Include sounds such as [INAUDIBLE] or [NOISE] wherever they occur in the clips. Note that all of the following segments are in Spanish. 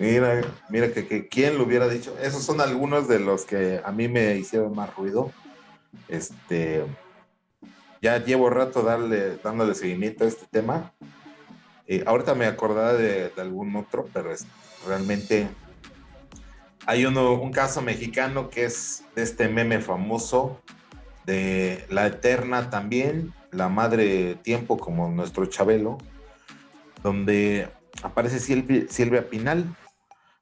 Mira, mira que, que, quién lo hubiera dicho. Esos son algunos de los que a mí me hicieron más ruido. Este, ya llevo rato darle, dándole seguimiento a este tema. Eh, ahorita me acordaba de, algún otro, pero realmente hay uno, un caso mexicano que es de este meme famoso de la Eterna también, la Madre Tiempo como nuestro Chabelo, donde aparece Silvia Pinal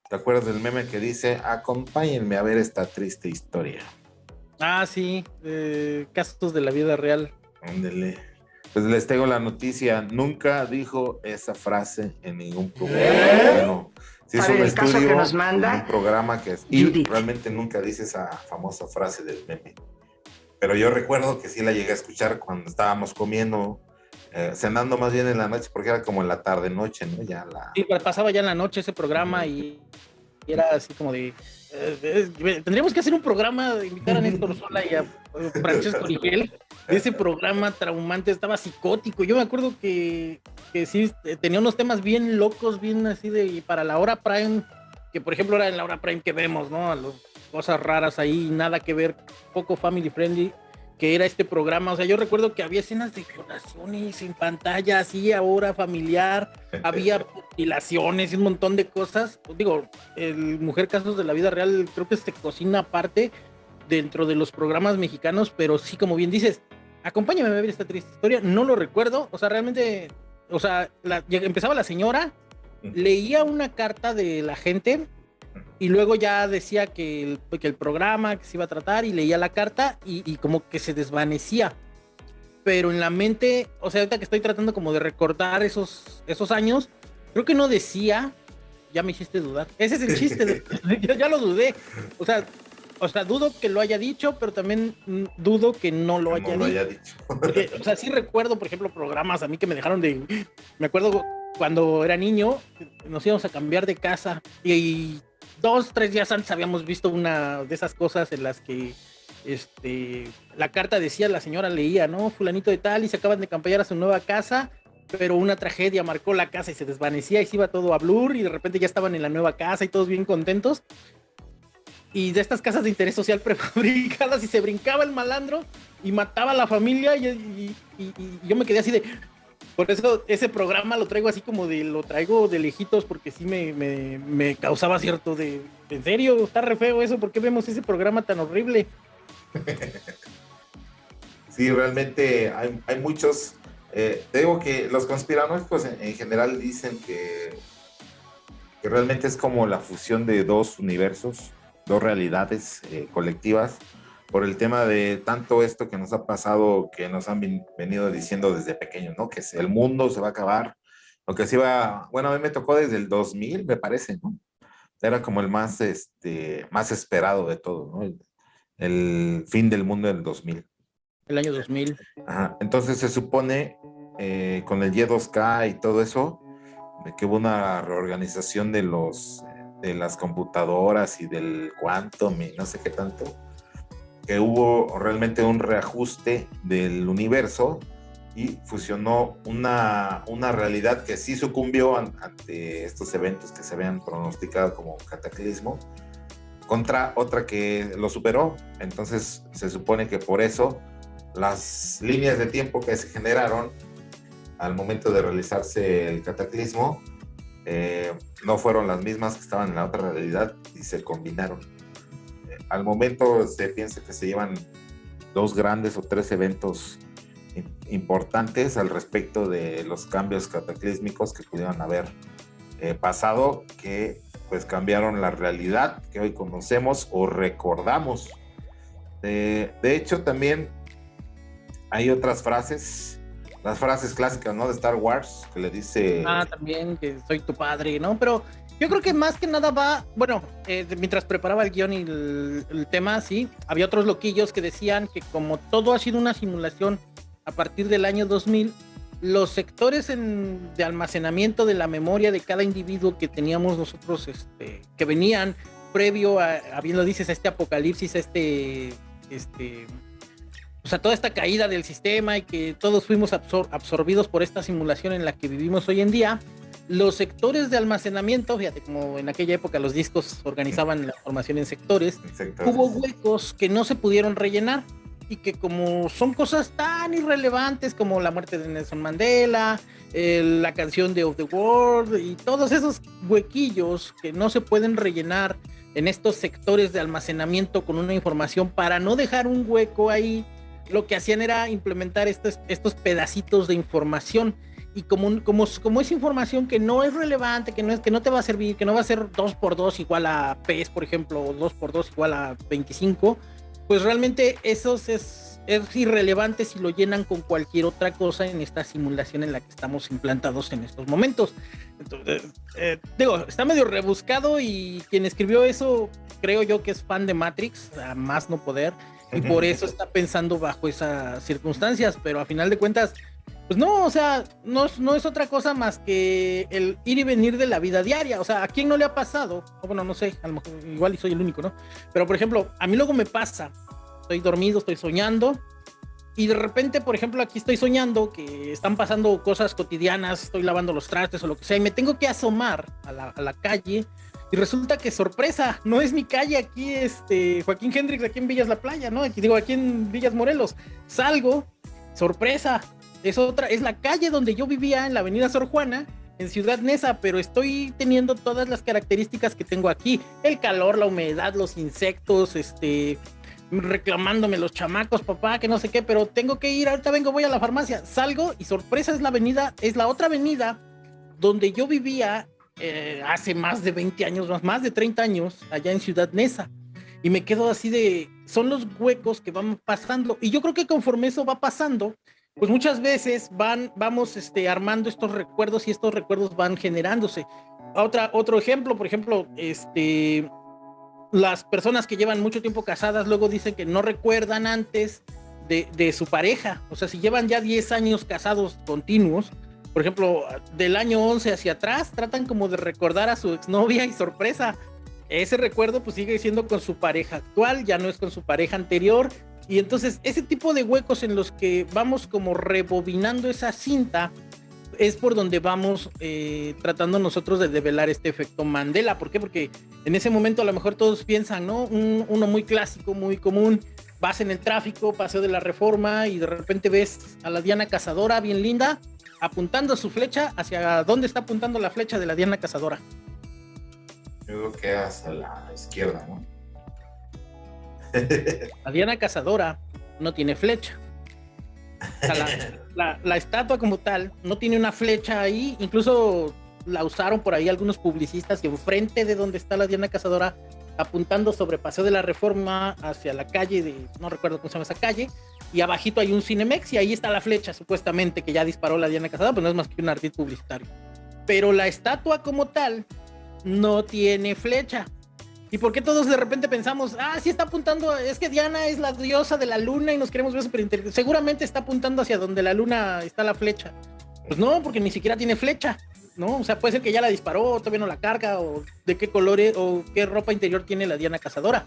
¿Te acuerdas del meme que dice, acompáñenme a ver esta triste historia? Ah, sí, casos de la vida real. Ándele. Pues les tengo la noticia, nunca dijo esa frase en ningún programa. ¿Eh? Bueno, si es un estudio, que nos manda, un programa que es, y realmente nunca dice esa famosa frase del meme. Pero yo recuerdo que sí la llegué a escuchar cuando estábamos comiendo eh, cenando más bien en la noche, porque era como en la tarde noche, ¿no? Ya la... Sí, pasaba ya en la noche ese programa y, era así como de. Eh, tendríamos que hacer un programa de invitar a Néstor Sola y a Francesco Rigel. Ese programa traumante estaba psicótico. Yo me acuerdo que, que sí eh, tenía unos temas bien locos, bien así de. Y para la hora prime, que por ejemplo era en la hora prime que vemos, ¿no? cosas raras ahí, nada que ver, poco family friendly que era este programa. O sea, yo recuerdo que había escenas de violaciones en pantalla, así ahora familiar, [LAUGHS] había mutilaciones y un montón de cosas. Digo, el Mujer Casos de la Vida Real creo que se cocina aparte dentro de los programas mexicanos, pero sí, como bien dices, acompáñame a ver esta triste historia. No lo recuerdo, o sea, realmente, o sea, empezaba la señora, leía una carta de la gente y luego ya decía que el, que el programa que se iba a tratar y leía la carta y, como que se desvanecía. Pero en la mente, o sea, ahorita que estoy tratando como de recordar esos, esos años, creo que no decía, ya me hiciste dudar. Ese es el chiste, [LAUGHS] [LAUGHS] yo ya lo dudé. O sea, o sea, dudo que lo haya dicho, pero también dudo que no lo, haya, dicho. [LAUGHS] o sea, sí recuerdo, por ejemplo, programas a mí que me dejaron de... Me acuerdo cuando era niño, nos íbamos a cambiar de casa y dos, tres días antes habíamos visto una de esas cosas en las que este, la carta decía, la señora leía, ¿no? Fulanito de tal y se acaban de campañar a su nueva casa, pero una tragedia marcó la casa y se desvanecía y se iba todo a blur y de repente ya estaban en la nueva casa y todos bien contentos. Y de estas casas de interés social [LAUGHS] prefabricadas y se brincaba el malandro y mataba a la familia y yo me quedé así de, por eso ese programa lo traigo así como de, lo traigo de lejitos porque sí me, me, causaba cierto de, en serio, está re feo eso, ¿por qué vemos ese programa tan horrible? [LAUGHS] Sí, realmente hay, hay muchos, eh, digo que los conspiranoicos en, general dicen que, que realmente es como la fusión de dos universos, dos realidades eh, colectivas por el tema de tanto esto que nos ha pasado, que nos han venido diciendo desde pequeños, ¿no? Que el mundo se va a acabar, lo que se iba, bueno, a mí me tocó desde el 2000, me parece, ¿no? Era como el más, este, más esperado de todo, ¿no? El, fin del mundo del 2000. El año 2000. Ajá. Entonces se supone, eh, con el Y2K y todo eso, de que hubo una reorganización de los de las computadoras y del quantum y no sé qué tanto que hubo realmente un reajuste del universo y fusionó una, una realidad que sí sucumbió ante estos eventos que se habían pronosticado como cataclismo contra otra que lo superó. Entonces se supone que por eso las líneas de tiempo que se generaron al momento de realizarse el cataclismo eh, no fueron las mismas que estaban en la otra realidad y se combinaron al momento se piensa que se llevan dos grandes o tres eventos importantes al respecto de los cambios cataclísmicos que pudieron haber eh, pasado, que pues cambiaron la realidad que hoy conocemos o recordamos. de hecho, también hay otras frases, las frases clásicas, ¿no? De Star Wars, que le dice... Ah, también, que soy tu padre, ¿no? Pero yo creo que más que nada va, bueno, eh, mientras preparaba el guion y el, tema, sí, había otros loquillos que decían que como todo ha sido una simulación a partir del año 2000, los sectores de almacenamiento de la memoria de cada individuo que teníamos nosotros, este, que venían previo a, a bien lo dices, a este apocalipsis, a este, este, o sea, toda esta caída del sistema y que todos fuimos absorbidos por esta simulación en la que vivimos hoy en día, los sectores de almacenamiento, fíjate, como en aquella época los discos organizaban la información en sectores, hubo huecos que no se pudieron rellenar y que como son cosas tan irrelevantes como la muerte de Nelson Mandela, la canción de Of the World y todos esos huequillos que no se pueden rellenar en estos sectores de almacenamiento con una información para no dejar un hueco ahí, lo que hacían era implementar estos, estos pedacitos de información y como, como, como es información que no es relevante, que no, es, que no te va a servir, que no va a ser 2 por 2 igual a PES, por ejemplo, o 2 por 2 igual a 25, pues realmente eso es, es irrelevante si lo llenan con cualquier otra cosa en esta simulación en la que estamos implantados en estos momentos. Entonces, eh, digo, está medio rebuscado y quien escribió eso creo yo que es fan de Matrix, a más no poder, y por [LAUGHS] eso está pensando bajo esas circunstancias, pero a final de cuentas, pues no, o sea, no, es otra cosa más que el ir y venir de la vida diaria. O sea, ¿a quién no le ha pasado? bueno, no sé, igual y soy el único, ¿no? Pero por ejemplo, a mí luego me pasa, estoy dormido, estoy soñando, y de repente, por ejemplo, aquí estoy soñando que están pasando cosas cotidianas, estoy lavando los trastes o lo que sea, y me tengo que asomar a la, a la calle. Y resulta que sorpresa, no es mi calle aquí, este, Joaquín Hendrix, aquí en Villas La Playa, ¿no? Aquí digo, aquí en Villas Morelos. Salgo, sorpresa, es otra, es la calle donde yo vivía en la avenida Sor Juana, en Ciudad Neza, pero estoy teniendo todas las características que tengo aquí, el calor, la humedad, los insectos, este, reclamándome los chamacos, papá, que no sé qué, pero tengo que ir, ahorita vengo, voy a la farmacia, salgo y sorpresa es la avenida, es la otra avenida donde yo vivía eh, hace más de 20 años, más, más de 30 años, allá en Ciudad Neza. Y me quedo así de, son los huecos que van pasando. Y yo creo que conforme eso va pasando, pues muchas veces van, vamos este, armando estos recuerdos y estos recuerdos van generándose. Otra, otro ejemplo, por ejemplo, este, las personas que llevan mucho tiempo casadas luego dicen que no recuerdan antes de, de su pareja. O sea, si llevan ya 10 años casados continuos, por ejemplo, del año 11 hacia atrás, tratan como de recordar a su exnovia y sorpresa. Ese recuerdo pues sigue siendo con su pareja actual, ya no es con su pareja anterior, y entonces ese tipo de huecos en los que vamos como rebobinando esa cinta es por donde vamos eh, tratando nosotros de develar este efecto Mandela. ¿Por qué? Porque en ese momento a lo mejor todos piensan, ¿no? uno muy clásico, muy común, vas en el tráfico, paseo de la reforma y de repente ves a la Diana Cazadora bien linda apuntando su flecha hacia dónde está apuntando la flecha de la Diana Cazadora. Yo creo que hacia la izquierda, ¿no? La Diana Cazadora no tiene flecha. [LAUGHS] la, estatua como tal no tiene una flecha ahí, incluso la usaron por ahí algunos publicistas que enfrente de donde está la Diana Cazadora, apuntando sobre Paseo de la Reforma hacia la calle de, no recuerdo cómo se llama esa calle, y abajito hay un Cinemex y ahí está la flecha supuestamente que ya disparó la Diana Cazadora, pero no es más que un ardid publicitario. Pero la estatua como tal no tiene flecha. ¿Y por qué todos de repente pensamos, ah, sí está apuntando, es que Diana es la diosa de la luna y nos queremos ver súper? Seguramente está apuntando hacia donde la luna está la flecha. Pues no, porque ni siquiera tiene flecha, ¿no? O sea, puede ser que ya la disparó, todavía no la carga, o de qué colores o qué ropa interior tiene la Diana cazadora.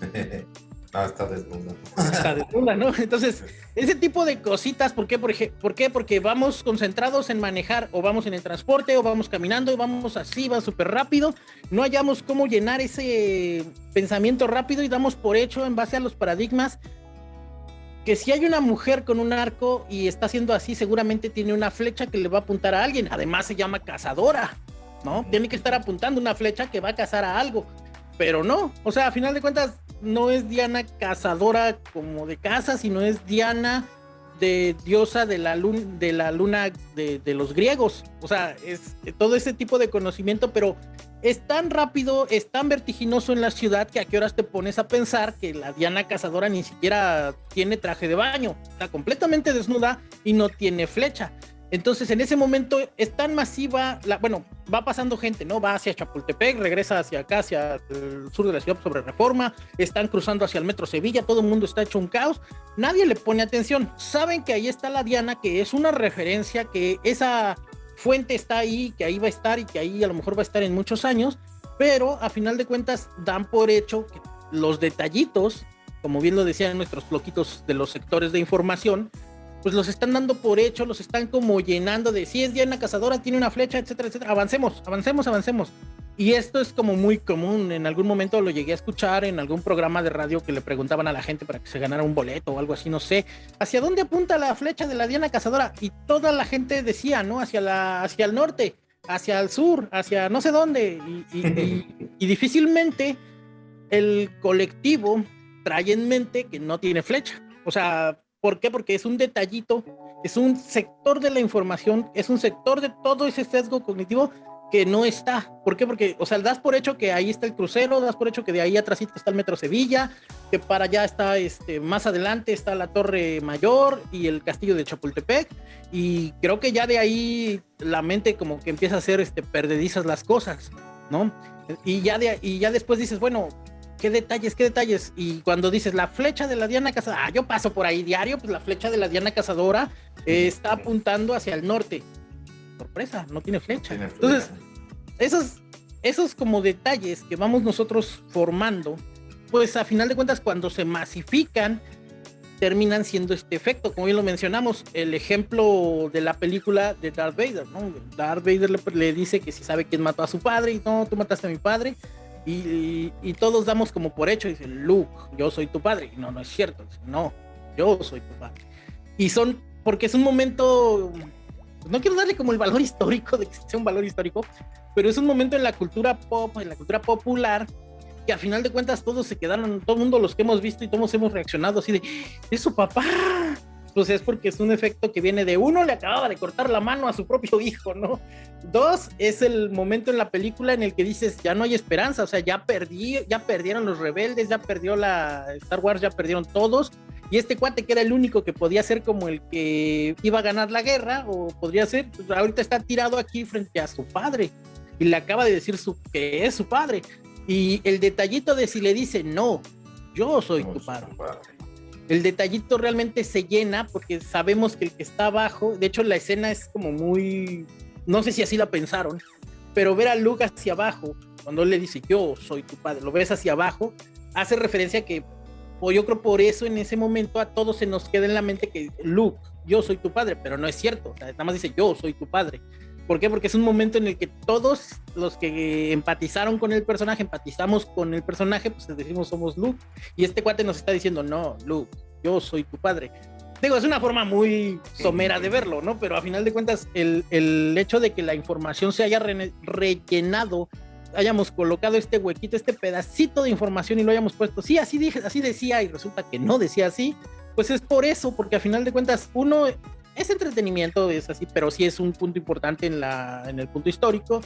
[LAUGHS] Ah, está desnuda. Está desnuda, ¿no? Entonces, ese tipo de cositas, ¿por qué? ¿Por qué? Porque vamos concentrados en manejar, o vamos en el transporte, o vamos caminando, y vamos así, va súper rápido. No hallamos cómo llenar ese pensamiento rápido y damos por hecho, en base a los paradigmas, que si hay una mujer con un arco y está haciendo así, seguramente tiene una flecha que le va a apuntar a alguien. Además, se llama cazadora, ¿no? Tiene que estar apuntando una flecha que va a cazar a algo. Pero no, o sea, a final de cuentas, no es Diana cazadora como de casa, sino es Diana de diosa de la luna, de, la luna de, los griegos. O sea, es todo ese tipo de conocimiento, pero es tan rápido, es tan vertiginoso en la ciudad que a qué horas te pones a pensar que la Diana cazadora ni siquiera tiene traje de baño, está completamente desnuda y no tiene flecha. Entonces, en ese momento es tan masiva, la, bueno, va pasando gente, ¿no? Va hacia Chapultepec, regresa hacia acá, hacia el sur de la ciudad sobre reforma, están cruzando hacia el metro Sevilla, todo el mundo está hecho un caos, nadie le pone atención. Saben que ahí está la Diana, que es una referencia, que esa fuente está ahí, que ahí va a estar y que ahí a lo mejor va a estar en muchos años, pero a final de cuentas dan por hecho que los detallitos, como bien lo decían nuestros bloquitos de los sectores de información, pues los están dando por hecho, los están como llenando de si es Diana Cazadora, tiene una flecha, etcétera, etcétera. Avancemos, avancemos, avancemos. Y esto es como muy común. En algún momento lo llegué a escuchar en algún programa de radio que le preguntaban a la gente para que se ganara un boleto o algo así, no sé. ¿Hacia dónde apunta la flecha de la Diana Cazadora? Y toda la gente decía, ¿no? Hacia, la, hacia el norte, hacia el sur, hacia no sé dónde. y [LAUGHS] difícilmente el colectivo trae en mente que no tiene flecha. O sea, ¿por qué? Porque es un detallito, es un sector de la información, es un sector de todo ese sesgo cognitivo que no está. ¿Por qué? Porque, o sea, das por hecho que ahí está el crucero, das por hecho que de ahí atrás está el Metro Sevilla, que para allá está, este, más adelante está la Torre Mayor y el Castillo de Chapultepec, y creo que ya de ahí la mente como que empieza a hacer, este, perdedizas las cosas, ¿no? Y ya, de, y ya después dices, bueno, ¿qué detalles, qué detalles? Y cuando dices la flecha de la Diana Cazadora, ah, yo paso por ahí diario, pues la flecha de la Diana Cazadora está apuntando hacia el norte sorpresa, no tiene flecha. Entonces, esos, esos como detalles que vamos nosotros formando, pues a final de cuentas cuando se masifican, terminan siendo este efecto. Como bien lo mencionamos, el ejemplo de la película de Darth Vader, ¿no? Darth Vader le, dice que si sabe quién mató a su padre y no, tú mataste a mi padre. Y, y, todos damos como por hecho, dicen, Luke, yo soy tu padre. No, no es cierto. no, yo soy tu padre. Y son, porque es un momento no quiero darle como el valor [LAUGHS] histórico de que sea un valor histórico, pero es un momento en la cultura pop, en la cultura popular, que a final de cuentas todos se quedaron, todo el mundo los que hemos visto y todos hemos reaccionado así de, es su papá. Pues es porque es un efecto que viene de uno, le acababa de cortar la mano a su propio hijo, ¿no? Dos, es el momento en la película en el que dices, ya no hay esperanza, o sea, ya perdí, ya perdieron los rebeldes, ya perdió la Star Wars, ya perdieron todos, y este cuate que era el único que podía ser como el que iba a ganar la guerra, o podría ser, pues, ahorita está tirado aquí frente a su padre y le acaba de decir su, que es su padre. Y el detallito de si le dice, no, yo soy tu padre. El detallito realmente se llena porque sabemos que el que está abajo, de hecho la escena es como muy, no sé si así la pensaron, pero ver a Luke hacia abajo, cuando él le dice, yo soy tu padre, lo ves hacia abajo, hace referencia que o yo creo por eso en ese momento a todos se nos queda en la mente que Luke, yo soy tu padre, pero no es cierto, nada más dice yo soy tu padre. ¿Por qué? Porque es un momento en el que todos los que empatizaron con el personaje, empatizamos con el personaje, pues decimos somos Luke. Y este cuate nos está diciendo, no, Luke, yo soy tu padre. Digo, es una forma muy somera de verlo, ¿no? Pero a final de cuentas, el, el hecho de que la información se haya rellenado hayamos colocado este huequito, este pedacito de información y lo hayamos puesto, sí, así dije, así decía y resulta que no decía así, pues es por eso, porque a final de cuentas uno es entretenimiento, es así, pero sí es un punto importante en, la, en el punto histórico.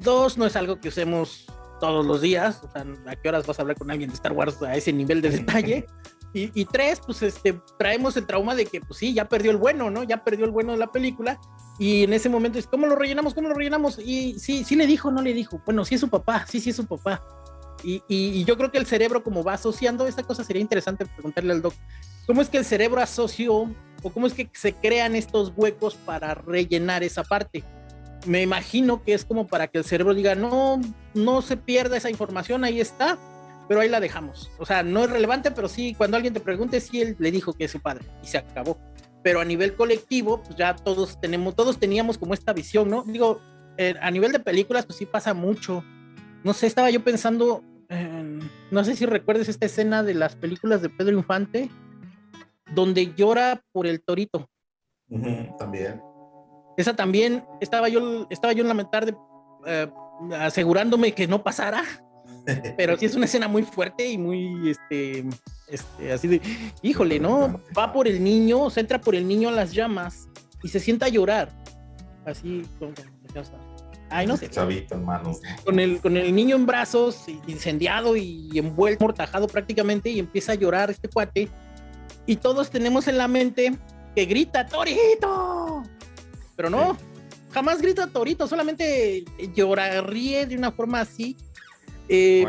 Dos, no es algo que usemos todos los días, o sea, ¿a qué horas vas a hablar con alguien de Star Wars a ese nivel de detalle? [LAUGHS] Y, tres, pues este, traemos el trauma de que, pues sí, ya perdió el bueno, ¿no? Ya perdió el bueno de la película. Y en ese momento es, ¿cómo lo rellenamos? ¿Cómo lo rellenamos? Y sí, sí le dijo, no le dijo. Bueno, sí es su papá, sí, sí es su papá. Y, y, yo creo que el cerebro, como va asociando, esta cosa sería interesante preguntarle al doc, ¿cómo es que el cerebro asoció o cómo es que se crean estos huecos para rellenar esa parte? Me imagino que es como para que el cerebro diga, no, no se pierda esa información, ahí está, pero ahí la dejamos. O sea, no es relevante, pero sí, cuando alguien te pregunte, sí, él le dijo que es su padre y se acabó. Pero a nivel colectivo, pues ya todos tenemos, todos teníamos como esta visión, ¿no? Digo, eh, a nivel de películas, pues sí pasa mucho. No sé, estaba yo pensando, no sé si recuerdes esta escena de las películas de Pedro Infante, donde llora por el torito. también. Esa también, estaba yo, estaba yo en la tarde eh, asegurándome que no pasara [LAUGHS] pero sí es una escena muy fuerte y muy, este, este, así de, híjole, ¿no? Va por el niño, se entra por el niño a las llamas y se sienta a llorar. Así, como, Ay, no sé. Chavito, hermano. Con el, con el niño en brazos, incendiado y envuelto, mortajado prácticamente, y empieza a llorar este cuate. Y todos tenemos en la mente que grita, ¡Torito! Pero no, jamás grita Torito, solamente llora, ríe de una forma así. Eh,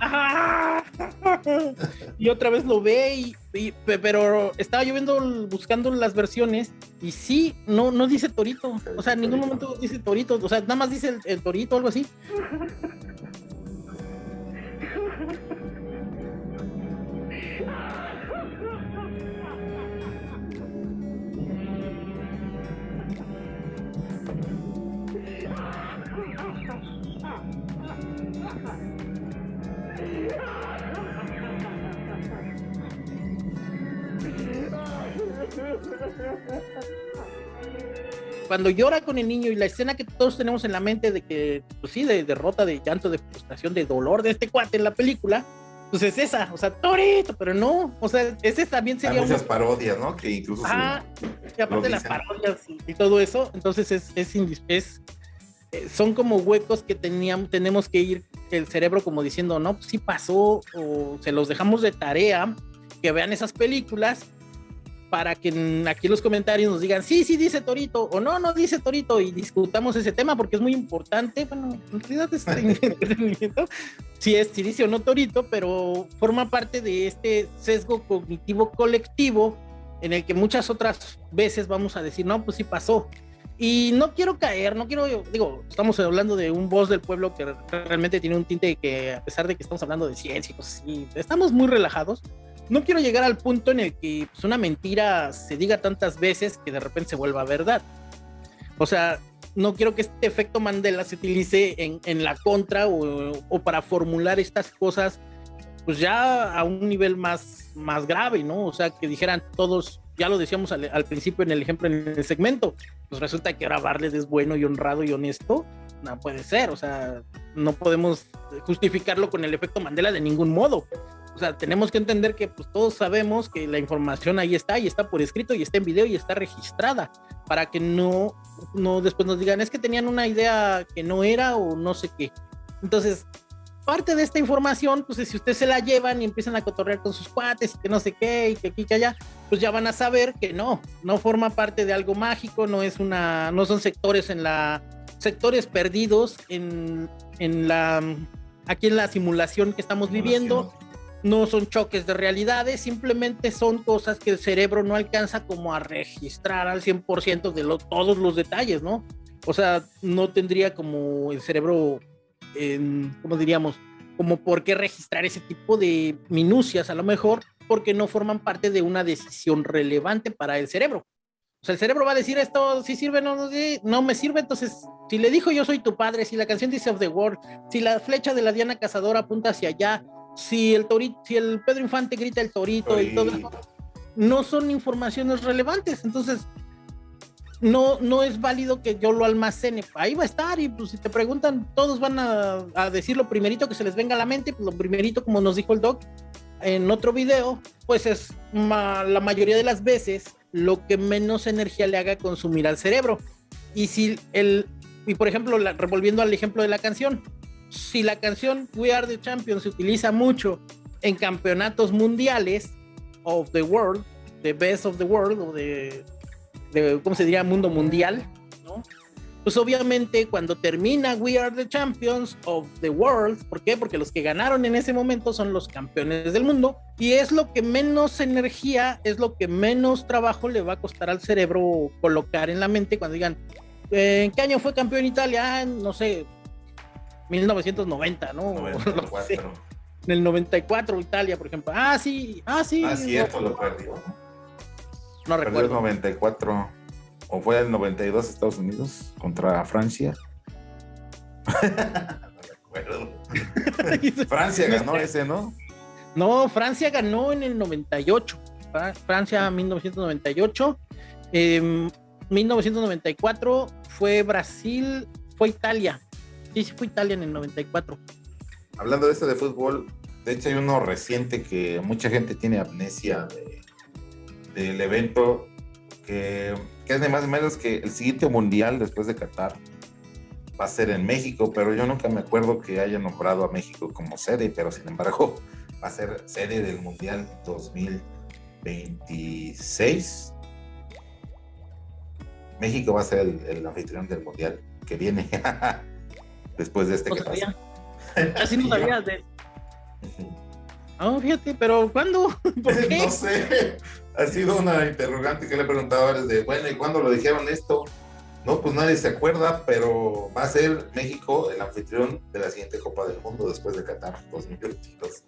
[LAUGHS] y otra vez lo ve y, pero estaba yo viendo buscando las versiones y sí no no dice torito. O sea en ningún momento dice torito o sea nada más dice el, torito algo así Cuando llora con el niño y la escena que todos tenemos en la mente de que, pues sí, de derrota, de llanto, de frustración, de dolor de este cuate en la película, pues es esa, o sea, Torito, pero no, o sea, ese también sería. Hay muchas parodias, ¿no? Que incluso. Ah, y aparte de las parodias y, todo eso, entonces es, es, es, son como huecos que teníamos, tenemos que ir el cerebro como diciendo, no, pues sí pasó, o se los dejamos de tarea, que vean esas películas para que aquí en los comentarios nos digan, sí, sí dice Torito, o no, no dice Torito, y discutamos ese tema porque es muy importante. Bueno, en realidad es [LAUGHS] entretenimiento, si es, si dice o no Torito, pero forma parte de este sesgo cognitivo colectivo en el que muchas otras veces vamos a decir, no, pues sí pasó. Y no quiero caer, no quiero, digo, estamos hablando de un voz del pueblo que realmente tiene un tinte que, a pesar de que estamos hablando de ciencia y cosas así, estamos muy relajados no quiero llegar al punto en el que pues, una mentira se diga tantas veces que de repente se vuelva verdad. O sea, no quiero que este efecto Mandela se utilice en, la contra o, para formular estas cosas, pues ya a un nivel más, más grave, ¿no? O sea, que dijeran todos, ya lo decíamos al, principio en el ejemplo en el segmento, pues resulta que ahora Barles es bueno y honrado y honesto. No puede ser, o sea, no podemos justificarlo con el efecto Mandela de ningún modo o sea, tenemos que entender que pues todos sabemos que la información ahí está y está por escrito y está en video y está registrada para que no, no después nos digan es que tenían una idea que no era o no sé qué. Entonces, parte de esta información, pues si ustedes se la llevan y empiezan a cotorrear con sus cuates y que no sé qué y que aquí que allá, pues ya van a saber que no, no forma parte de algo mágico, no es una, no son sectores en la, sectores perdidos en, en la, aquí en la simulación que estamos viviendo no son choques de realidades, simplemente son cosas que el cerebro no alcanza como a registrar al 100% de lo, todos los detalles, ¿no? O sea, no tendría como el cerebro, ¿cómo diríamos? Como por qué registrar ese tipo de minucias a lo mejor, porque no forman parte de una decisión relevante para el cerebro. O sea, el cerebro va a decir esto, si sirve, no, no, no me sirve, entonces, si le dijo yo soy tu padre, si la canción dice of the world, si la flecha de la Diana Cazadora apunta hacia allá, si el torito, si el Pedro Infante grita el torito, y todo eso, no son informaciones relevantes. Entonces, no, no es válido que yo lo almacene. Ahí va a estar, y pues si te preguntan, todos van a, decir lo primerito que se les venga a la mente, pues lo primerito, como nos dijo el doc en otro video, pues es la mayoría de las veces lo que menos energía le haga consumir al cerebro. Y si el, y por ejemplo, revolviendo al ejemplo de la canción, si la canción We Are the Champions se utiliza mucho en campeonatos mundiales of the world, the best of the world, o de, ¿cómo se diría? Mundo mundial, ¿no? Pues obviamente cuando termina We Are the Champions of the World, ¿por qué? Porque los que ganaron en ese momento son los campeones del mundo y es lo que menos energía, es lo que menos trabajo le va a costar al cerebro colocar en la mente cuando digan, ¿en qué año fue campeón Italia? Ah, no sé, 1990, ¿no? [LAUGHS] 94. En el 94 Italia, por ejemplo. Ah, sí, ah, sí. Ah, cierto, lo perdió. No recuerdo. el 94. ¿O fue el 92 Estados Unidos contra Francia? no [LAUGHS] recuerdo. Francia ganó [LAUGHS] ese, ¿no? No, Francia ganó en el 98. Francia 1998. 1994 fue Brasil, fue Italia. Sí, sí fue Italia en el 94. Hablando de esto de fútbol, de hecho hay uno reciente que mucha gente tiene amnesia del evento, que, es de más o menos que el siguiente mundial después de Qatar va a ser en México, pero yo nunca me acuerdo que haya nombrado a México como sede, pero sin embargo [LAUGHS] va a ser sede del Mundial 2026. México va a ser el, el anfitrión del Mundial que viene. [LAUGHS] después de este que pasa. Así no [LAUGHS] sabía de. No, fíjate, pero ¿cuándo? [LAUGHS] ¿Por [LAUGHS] qué? no sé. Ha sido una interrogante que le he preguntado desde, bueno, ¿y cuándo lo dijeron esto? No, pues nadie se acuerda, pero va a ser México el anfitrión de la siguiente Copa del Mundo después de Qatar 2022.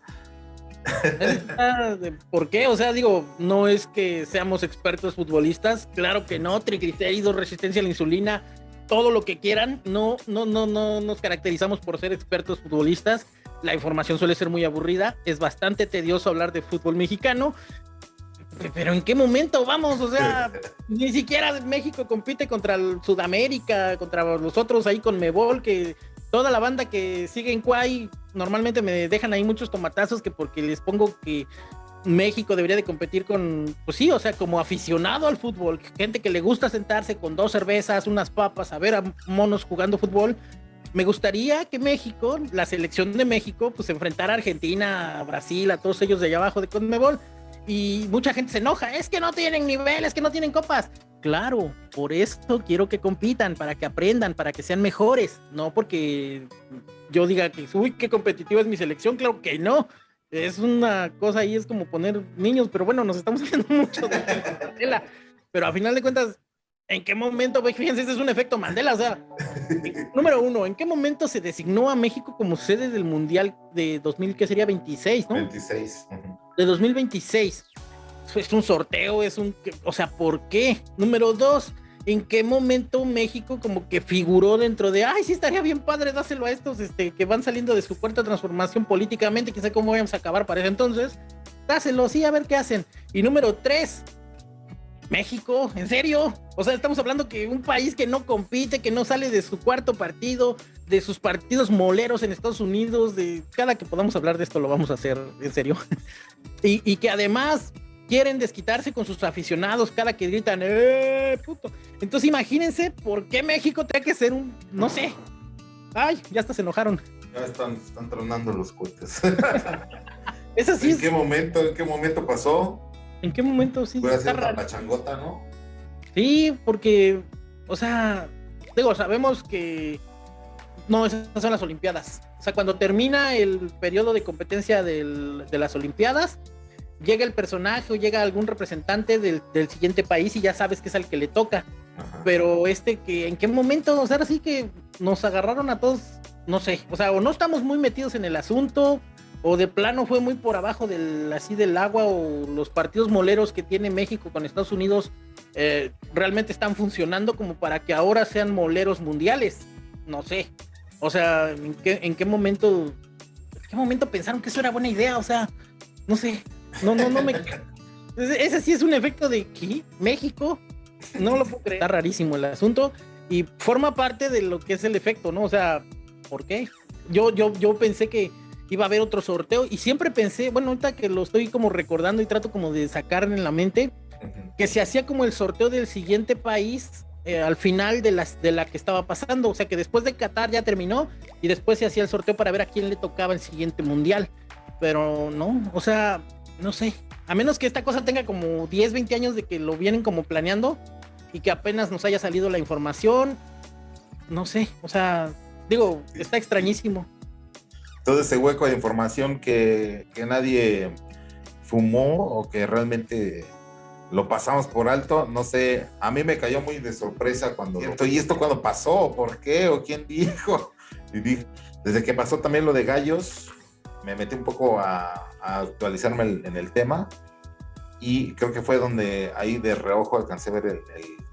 ¿Por qué? O sea, digo, no es que seamos expertos futbolistas, claro que no, triglicéridos, resistencia a la insulina, todo lo que quieran. No, no, no, no nos caracterizamos por ser expertos futbolistas. La información suele ser muy aburrida. Es bastante tedioso hablar de fútbol mexicano. Pero ¿en qué momento vamos? O sea, [LAUGHS] ni siquiera México compite contra el Sudamérica, contra los otros ahí con Mebol, que toda la banda que sigue en Kuai normalmente me dejan ahí muchos tomatazos que porque les pongo que México debería de competir con, pues sí, o sea, como aficionado al fútbol, gente que le gusta sentarse con dos cervezas, unas papas, a ver a monos jugando fútbol. Me gustaría que México, la selección de México, pues enfrentara a Argentina, a Brasil, a todos ellos de allá abajo de Conmebol. Y mucha gente se enoja, es que no tienen nivel, es que no tienen copas. Claro, por esto quiero que compitan, para que aprendan, para que sean mejores. No porque yo diga que, uy, qué competitiva es mi selección, claro que no es una cosa ahí, es como poner niños, pero bueno, nos estamos [LAUGHS] haciendo mucho de Mandela. Pero a final de cuentas, ¿en qué momento, fíjense, este es un efecto Mandela? O sea, [LAUGHS] número uno, ¿en qué momento se designó a México como sede del Mundial de 2000, que sería 26, no? 26. De 2026. Es un sorteo, es un, o sea, ¿por qué? Número dos, en qué momento México como que figuró dentro de, ay, sí estaría bien padre, dáselo a estos este, que van saliendo de su cuarta transformación políticamente, sé cómo vamos a acabar para ese entonces, dáselo, sí, a ver qué hacen. Y número tres, México, ¿en serio? O sea, estamos hablando que un país que no compite, que no sale de su cuarto partido, de sus partidos moleros en Estados Unidos, de cada que podamos hablar de esto lo vamos a hacer, en serio. [LAUGHS] y, y que además quieren desquitarse con sus aficionados cada que gritan, ¡eh, puto! Entonces imagínense por qué México tiene que ser un, no sé. Ay, ya hasta se enojaron. Ya están, están tronando los cohetes. [LAUGHS] ¿En qué momento, en qué momento pasó? ¿En qué momento sí? Puede ser la changota, ¿no? Sí, porque, o sea, digo, sabemos que no, esas son las Olimpiadas. O sea, cuando termina el periodo de competencia del, de las Olimpiadas, llega el personaje o llega algún representante del, siguiente país y ya sabes que es al que le toca. Pero este que, ¿en qué momento? O sea, así que nos agarraron a todos, no sé, o sea, o no estamos muy metidos en el asunto, o de plano fue muy por abajo del, así del agua, o los partidos moleros que tiene México con Estados Unidos eh, realmente están funcionando como para que ahora sean moleros mundiales. No sé. O sea, ¿en qué, en qué momento, en qué momento pensaron que eso era buena idea? O sea, no sé. No, no, no me. [LAUGHS] Ese sí es un efecto de que México. No lo puedo creer. Está rarísimo el asunto. Y forma parte de lo que es el efecto, ¿no? O sea, ¿por qué? Yo, yo, yo pensé que iba a haber otro sorteo y siempre pensé, bueno, ahorita que lo estoy como recordando y trato como de sacar en la mente, que se hacía como el sorteo del siguiente país eh, al final de, las, de la que estaba pasando. O sea, que después de Qatar ya terminó y después se hacía el sorteo para ver a quién le tocaba el siguiente mundial. Pero no, o sea, no sé, a menos que esta cosa tenga como 10, 20 años de que lo vienen como planeando y que apenas nos haya salido la información, no sé, o sea, digo, está extrañísimo. Todo ese hueco de información que, nadie fumó o que realmente lo pasamos por alto, no sé, a mí me cayó muy de sorpresa cuando... ¿Y esto cuando pasó? ¿Por qué? ¿O quién dijo? [LAUGHS] Y dije, desde que pasó también lo de Gallos, me metí un poco a, actualizarme en el tema y creo que fue donde ahí de reojo alcancé a ver el,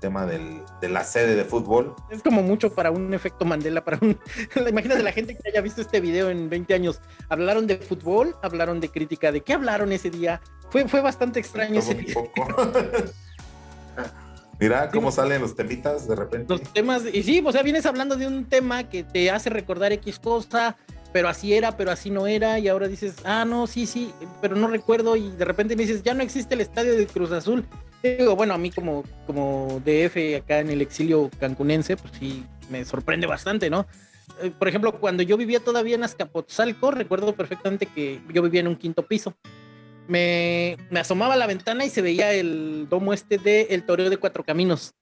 tema del, de la sede de fútbol. Es como mucho para un efecto Mandela, para un... [LAUGHS] Imagínate la gente que haya visto este video en 20 años. Hablaron de fútbol, hablaron de crítica, ¿de qué hablaron ese día? Fue, fue bastante extraño ese día. [LAUGHS] [LAUGHS] Mira cómo salen los temitas de repente. Los temas, y sí, o sea, vienes hablando de un tema que te hace recordar X cosa, pero así era, pero así no era, y ahora dices, ah, no, sí, sí, pero no recuerdo, y de repente me dices, ya no existe el estadio de Cruz Azul. Digo, bueno, a mí como, como DF acá en el exilio cancunense, pues sí, me sorprende bastante, ¿no? Eh, por ejemplo, cuando yo vivía todavía en Azcapotzalco, recuerdo perfectamente que yo vivía en un quinto piso. Me, me asomaba a la ventana y se veía el domo este de El Toreo de Cuatro Caminos.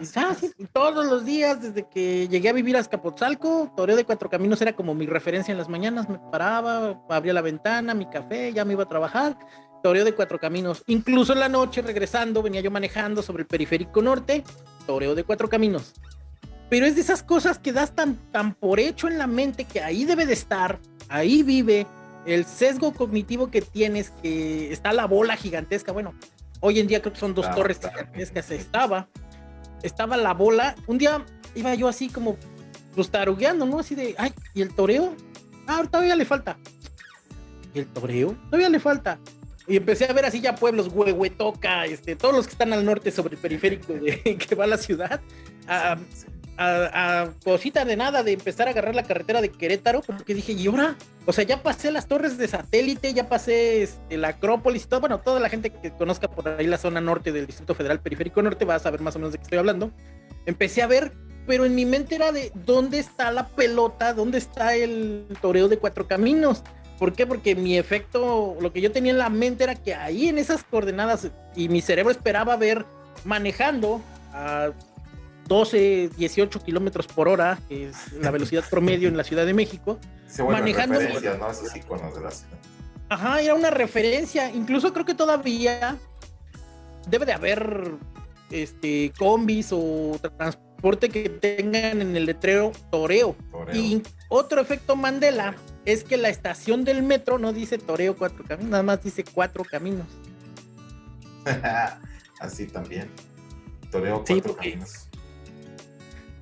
Y, ah, todos los días, desde que llegué a vivir a Azcapotzalco, Toreo de Cuatro Caminos era como mi referencia en las mañanas. Me paraba, abría la ventana, mi café, ya me iba a trabajar. Toreo de Cuatro Caminos. Incluso en la noche, regresando, venía yo manejando sobre el periférico norte, Toreo de Cuatro Caminos. Pero es de esas cosas que das tan, tan por hecho en la mente que ahí debe de estar, ahí vive, el sesgo cognitivo que tienes, que está la bola gigantesca. Bueno, hoy en día creo que son dos torres gigantescas, estaba estaba la bola. Un día iba yo así como, pues tarugueando, ¿no? Así de, ay, ¿y el toreo? Ah, todavía le falta. ¿Y el toreo? Todavía le falta. Y empecé a ver así ya pueblos, Huehuetoca, este, todos los que están al norte sobre el periférico de, [LAUGHS] que va a la ciudad. A, a, cosita de nada de empezar a agarrar la carretera de Querétaro, porque dije, ¿y ahora? O sea, ya pasé las torres de satélite, ya pasé este, la Acrópolis y todo. Bueno, toda la gente que conozca por ahí la zona norte del Distrito Federal Periférico Norte va a saber más o menos de qué estoy hablando. Empecé a ver, pero en mi mente era de dónde está la pelota, dónde está el toreo de cuatro caminos. ¿Por qué? Porque mi efecto, lo que yo tenía en la mente era que ahí en esas coordenadas y mi cerebro esperaba ver manejando a 12, 18 kilómetros por hora, que es la velocidad promedio en la Ciudad de México. manejando. ¿no? Esos iconos de la ciudad. Ajá, era una referencia. Incluso creo que todavía debe de haber este combis o transporte que tengan en el letrero toreo. Y otro efecto Mandela es que la estación del metro no dice toreo cuatro caminos, nada más dice cuatro caminos. [LAUGHS] Así también. Toreo cuatro caminos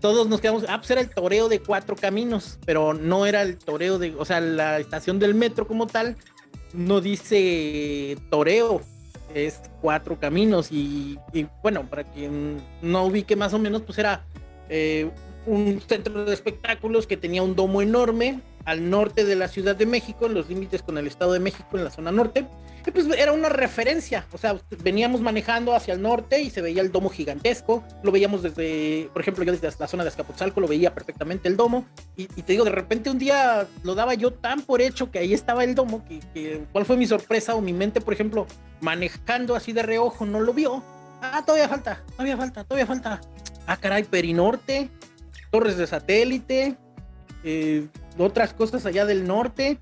todos nos quedamos, ah, pues era el toreo de cuatro caminos, pero no era el toreo de, o sea, la estación del metro como tal no dice toreo, es cuatro caminos y, bueno, para quien no ubique más o menos, pues era eh, un centro de espectáculos que tenía un domo enorme al norte de la Ciudad de México, en los límites con el Estado de México, en la zona norte. Y pues era una referencia, o sea, veníamos manejando hacia el norte y se veía el domo gigantesco, lo veíamos desde, por ejemplo, yo desde la zona de Azcapotzalco lo veía perfectamente el domo, y, te digo, de repente un día lo daba yo tan por hecho que ahí estaba el domo, que, que cuál fue mi sorpresa o mi mente, por ejemplo, manejando así de reojo, no lo vio. Ah, todavía falta, todavía falta, todavía falta. Ah, caray, Perinorte, torres de satélite, eh, otras cosas allá del norte.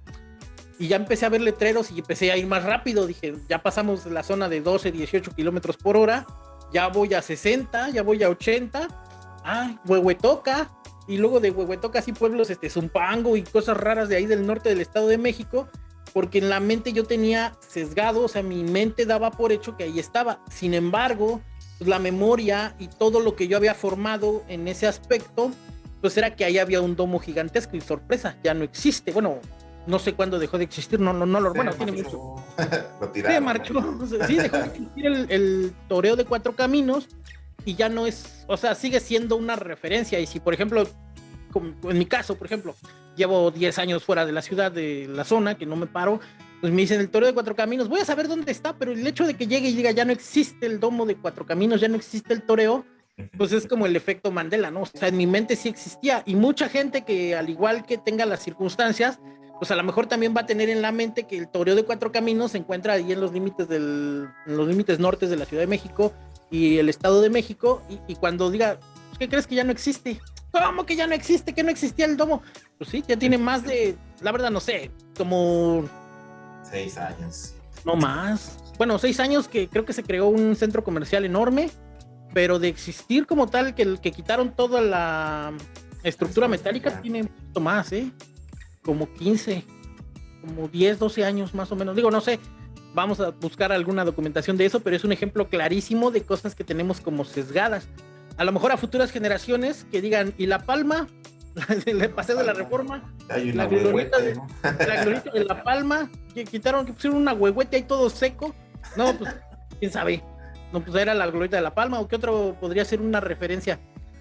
Y ya empecé a ver letreros y empecé a ir más rápido. Dije, ya pasamos la zona de 12, 18 kilómetros por hora. Ya voy a 60, ya voy a 80. Ah, Huehuetoca. Y luego de Huehuetoca, así pueblos, este, Zumpango y cosas raras de ahí del norte del Estado de México. Porque en la mente yo tenía sesgado, o sea, mi mente daba por hecho que ahí estaba. Sin embargo, pues, la memoria y todo lo que yo había formado en ese aspecto pues era que ahí había un domo gigantesco y sorpresa, ya no existe. Bueno, no sé cuándo dejó de existir, no, no, no lo, bueno, tiene mucho. [LAUGHS] lo tiraron. Sí, marchó, sí, dejó de existir el, toreo de cuatro caminos y ya no es, o sea, sigue siendo una referencia. Y si, por ejemplo, en mi caso, por ejemplo, llevo 10 años fuera de la ciudad, de la zona, que no me paro, pues me dicen el toreo de cuatro caminos, voy a saber dónde está, pero el hecho de que llegue y diga ya no existe el domo de cuatro caminos, ya no existe el toreo, pues es como el efecto Mandela, ¿no? O sea, en mi mente sí existía y mucha gente que al igual que tenga las circunstancias, pues a lo mejor también va a tener en la mente que el toreo de cuatro caminos se encuentra ahí en los límites del, en los límites nortes de la Ciudad de México y el Estado de México y, cuando diga, pues, ¿qué crees que ya no existe? ¿Cómo que ya no existe? ¿Que no existía el domo? Pues sí, ya tiene más de, la verdad no sé, como... Seis años. No más. Bueno, seis años que creo que se creó un centro comercial enorme pero de existir como tal, que, que quitaron toda la estructura metálica, tiene mucho más, ¿eh? Como 15, como 10, 12 años más o menos. Digo, no sé, vamos a buscar alguna documentación de eso, pero es un ejemplo clarísimo de cosas que tenemos como sesgadas. A lo mejor a futuras generaciones que digan, ¿y La Palma? [LAUGHS] Le pasé de la reforma. la glorieta de, de La Palma, que quitaron, que pusieron una huehuete ahí todo seco. No, pues, quién sabe. No, pues era la glorieta de La Palma, o qué otro podría ser una referencia.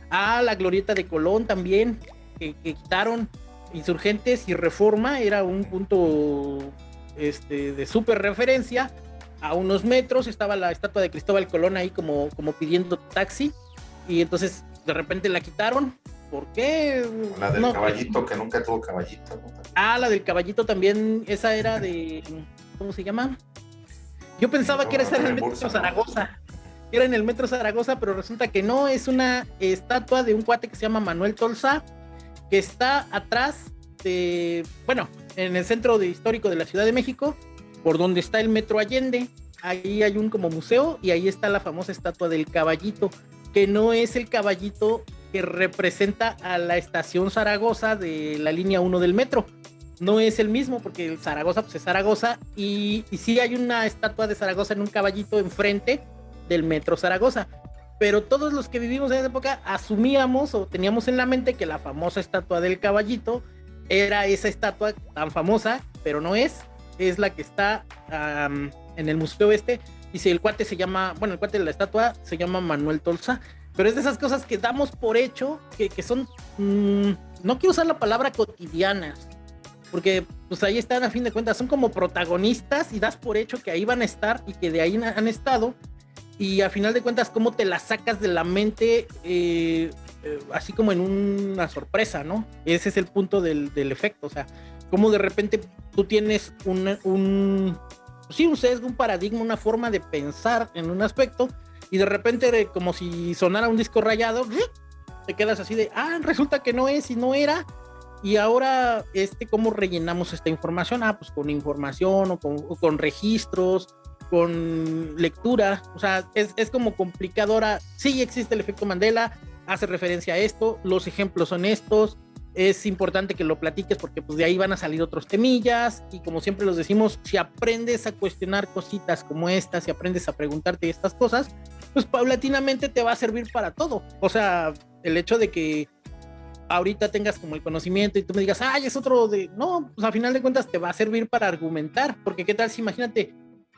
Ah, la glorieta de Colón también, que, quitaron insurgentes y reforma, era un punto este, de súper referencia. A unos metros estaba la estatua de Cristóbal Colón ahí como, como pidiendo taxi, y entonces de repente la quitaron. ¿Por qué? La del caballito, que nunca tuvo caballito. Ah, la del caballito también, esa era de. ¿Cómo se llama? Yo pensaba que era en el Metro Zaragoza. Era en el Metro Zaragoza, pero resulta que no, es una estatua de un cuate que se llama Manuel Tolsa, que está atrás de, bueno, en el centro de histórico de la Ciudad de México, por donde está el Metro Allende. Ahí hay un como museo y ahí está la famosa estatua del caballito, que no es el caballito que representa a la estación Zaragoza de la línea 1 del metro, no es el mismo porque el Zaragoza pues es Zaragoza y, sí hay una estatua de Zaragoza en un caballito enfrente del metro Zaragoza. pero todos los que vivimos en esa época asumíamos o teníamos en la mente que la famosa estatua del caballito era esa estatua tan famosa, pero no es, es la que está en el Museo Este, y si el cuate se llama, bueno, el cuate de la estatua se llama Manuel Tolsa, pero es de esas cosas que damos por hecho, que, que son, mm, no quiero usar la palabra cotidianas, porque pues ahí están a fin de cuentas, son como protagonistas y das por hecho que ahí van a estar y que de ahí han estado, y a final de cuentas, cómo te las sacas de la mente, eh, eh, así como en una sorpresa, ¿no? Ese es el punto del, del efecto, o sea, cómo de repente tú tienes un, un, sí, un sesgo, un paradigma, una forma de pensar en un aspecto, y de repente, como si sonara un disco rayado, te quedas así de, ah, resulta que no es y no era, y ahora, este, ¿cómo rellenamos esta información? Ah, pues con información o con, con registros con lectura, o sea, es, es como complicadora. Sí existe el efecto Mandela, hace referencia a esto, los ejemplos son estos, es importante que lo platiques porque pues de ahí van a salir otros temillas y como siempre los decimos, si aprendes a cuestionar cositas como estas, si aprendes a preguntarte estas cosas, pues paulatinamente te va a servir para todo. O sea, el hecho de que ahorita tengas como el conocimiento y tú me digas, ay, es otro de... No, pues a final de cuentas te va a servir para argumentar, porque qué tal si imagínate,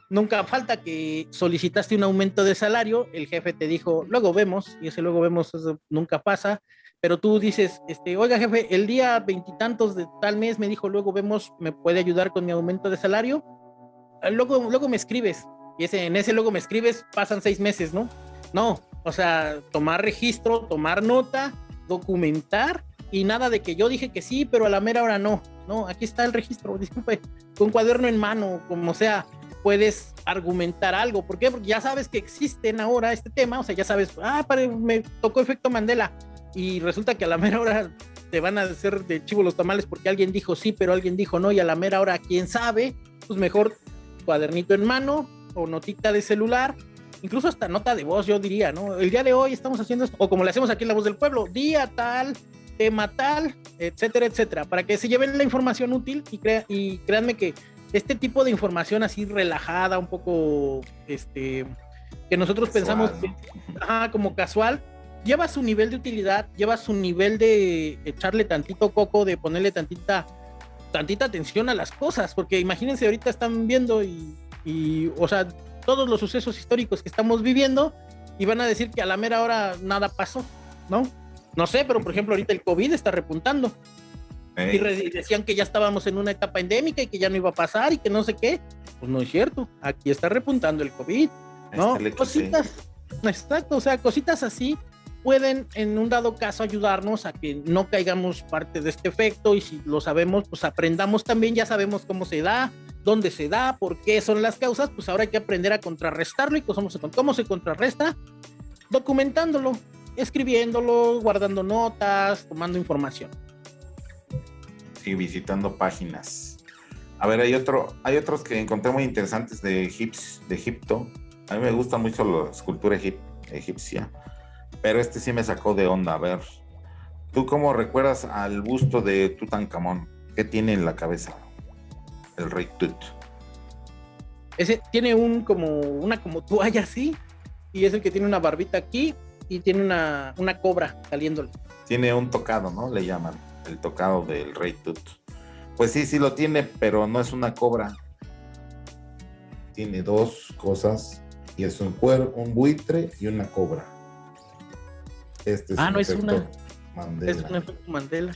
nunca falta que solicitaste un aumento de salario, el jefe te dijo, luego vemos, y ese luego vemos nunca pasa, pero tú dices, este, oiga jefe, el día veintitantos de tal mes me dijo, luego vemos, ¿me puede ayudar con mi aumento de salario? Ah, luego, luego me escribes, y ese, en ese luego me escribes, pasan seis meses, ¿no? No, o sea, tomar registro, tomar nota, documentar, y nada de que yo dije que sí, pero a la mera hora no, no, aquí está el registro, [LAUGHS] disculpe, con cuaderno en mano, como sea, puedes argumentar algo. ¿Por qué? Porque ya sabes que existen ahora este tema, o sea, ya sabes, ah, me tocó efecto Mandela y resulta que a la mera hora te van a hacer de chivo los tamales porque alguien dijo sí, pero alguien dijo no y a la mera hora, quién sabe, pues mejor cuadernito en mano o notita de celular, incluso hasta nota de voz, yo diría, ¿no? El día de hoy estamos haciendo esto, o como le hacemos aquí en La Voz del Pueblo, día tal, tema tal, etcétera, etcétera, para que se lleven la información útil y, crea y créanme que este tipo de información así relajada, un poco, este, que nosotros pensamos como casual, lleva su nivel de utilidad, lleva su nivel de echarle tantito coco, de ponerle tantita, tantita atención a las cosas, porque imagínense ahorita están viendo y, y, o sea, todos los sucesos históricos que estamos viviendo y van a decir que a la mera hora nada pasó, ¿no? No sé, pero por ejemplo ahorita el COVID está repuntando. Y decían que ya estábamos en una etapa endémica y que ya no iba a pasar y que no sé qué. Pues no es cierto. Aquí está repuntando el COVID. ¿No? cositas. Exacto. O sea, cositas así pueden en un dado caso ayudarnos a que no caigamos parte de este efecto y si lo sabemos, pues aprendamos también, ya sabemos cómo se da, dónde se da, por qué son las causas, pues ahora hay que aprender a contrarrestarlo y cómo se, cómo se contrarresta, documentándolo, escribiéndolo, guardando notas, tomando información y visitando páginas. A ver, hay otro, hay otros que encontré muy interesantes de, Egipto. A mí me gusta mucho la escultura egipcia, pero este sí me sacó de onda. A ver, ¿tú cómo recuerdas al busto de Tutankamón? ¿Qué tiene en la cabeza el rey Tut? Ese tiene un como una como toalla así y es el que tiene una barbita aquí y tiene una, una cobra saliéndole. Tiene un tocado, ¿no? Le llaman el tocado del Rey Tut. Pues sí, sí lo tiene, pero no es una cobra. Tiene dos cosas y es un cuero, un buitre y una cobra. Este es ah, no es una. Mandela. Es un efecto Mandela.